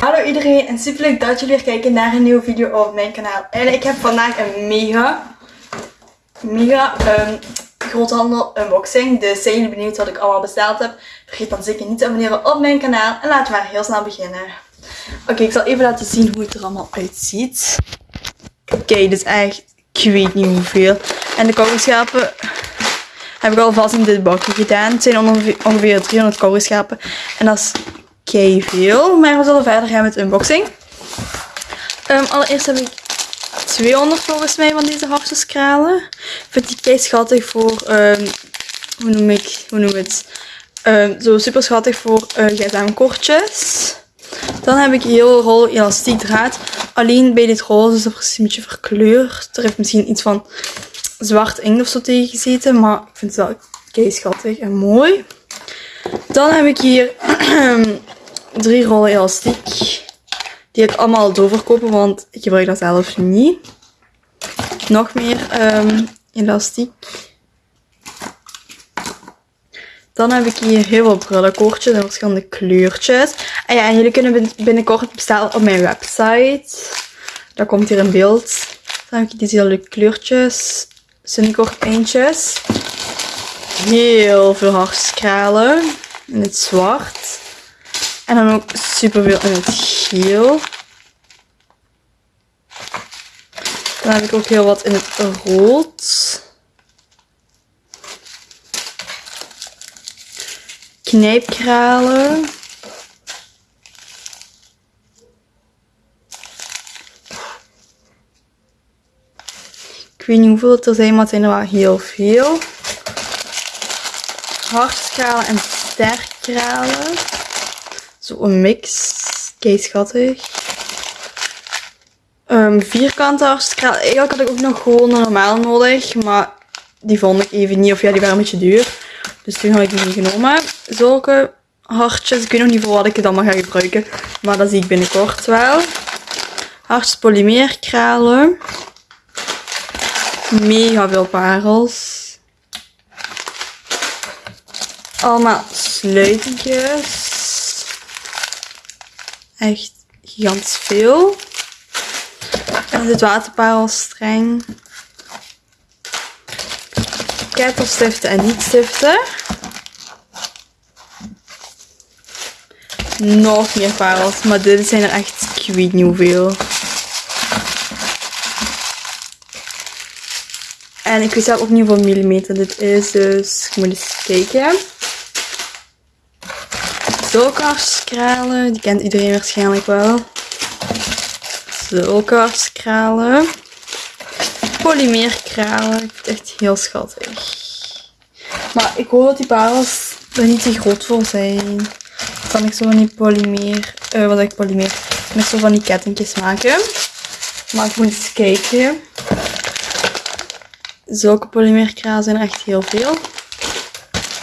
Hallo iedereen en super leuk dat jullie weer kijken naar een nieuwe video op mijn kanaal. En ik heb vandaag een mega, mega um, groothandel unboxing. Dus zijn jullie benieuwd wat ik allemaal besteld heb? Vergeet dan zeker niet te abonneren op mijn kanaal. En laten we maar heel snel beginnen. Oké, ik zal even laten zien hoe het er allemaal uitziet. Oké, dit is echt, ik weet niet hoeveel. En de kougelschapen heb ik alvast in dit bakje gedaan. Het zijn ongeveer, ongeveer 300 kougelschapen. En dat is veel. Maar we zullen verder gaan met de unboxing. Um, allereerst heb ik 200 volgens mij van deze hartjeskralen. Ik vind die kei schattig voor, um, hoe noem ik, hoe noem het? Um, zo super schattig voor uh, gsm-kortjes. Dan heb ik heel rol elastiek draad. Alleen bij dit roze is het een beetje verkleurd. Er heeft misschien iets van zwart inkt of zo tegen gezeten. Maar ik vind het wel kei schattig en mooi. Dan heb ik hier drie rollen elastiek. Die ik allemaal doorverkopen, want ik gebruik dat zelf niet. Nog meer um, elastiek. Dan heb ik hier heel veel brullenkoortjes in verschillende kleurtjes. En ja, en jullie kunnen binnenkort bestellen op mijn website. Daar komt hier een beeld. Dan heb ik deze hele leuke kleurtjes. Sunnycore eentjes. Heel veel hartskralen in het zwart. En dan ook superveel in het geel. Dan heb ik ook heel wat in het rood. Knijpkralen. Ik weet niet hoeveel het er zijn, maar het zijn er wel heel veel. Hartkralen en sterkralen. Een mix. Kei schattig. Um, vierkante. Eigenlijk had ik ook nog gewoon normaal nodig. Maar die vond ik even niet. Of ja, die waren een beetje duur. Dus toen had ik die niet genomen. Zulke hartjes. Ik weet nog niet voor wat ik het allemaal ga gebruiken. Maar dat zie ik binnenkort wel. Hartjes polymeerkralen. Mega veel parels. Allemaal sluitentjes. Echt gigantisch veel. En dit waterparelstreng. Kettelstiften en niet-stiften. Nog meer parels, maar dit zijn er echt, ik weet niet hoeveel. En ik weet zelf ook niet hoeveel millimeter dit is, dus ik moet eens kijken. Zulke die kent iedereen waarschijnlijk wel. Zulke Polymeerkralen, ik vind het echt heel schattig. Maar ik hoop dat die parels er niet te groot voor zijn. kan ik zo van die polymeer, uh, wat ik polymeer, ik zo van die kettingjes maken. Maar ik moet eens kijken. Zulke polymeerkralen zijn er echt heel veel.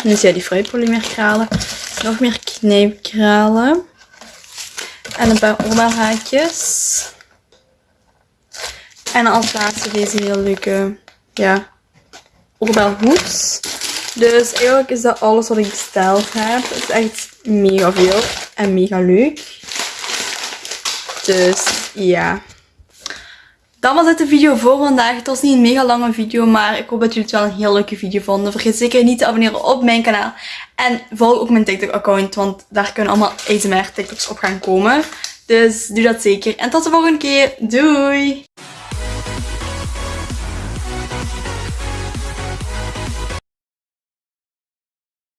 Dus ja, die fruitpolymeerkralen. Nog meer knijpkralen. En een paar oorbelhaakjes. En als laatste deze heel leuke ja. Dus eigenlijk is dat alles wat ik besteld heb. Het is echt mega veel en mega leuk. Dus ja. Dat was het de video voor vandaag. Het was niet een mega lange video, maar ik hoop dat jullie het wel een heel leuke video vonden. Vergeet zeker niet te abonneren op mijn kanaal. En volg ook mijn TikTok account, want daar kunnen allemaal ASMR TikToks op gaan komen. Dus doe dat zeker. En tot de volgende keer. Doei!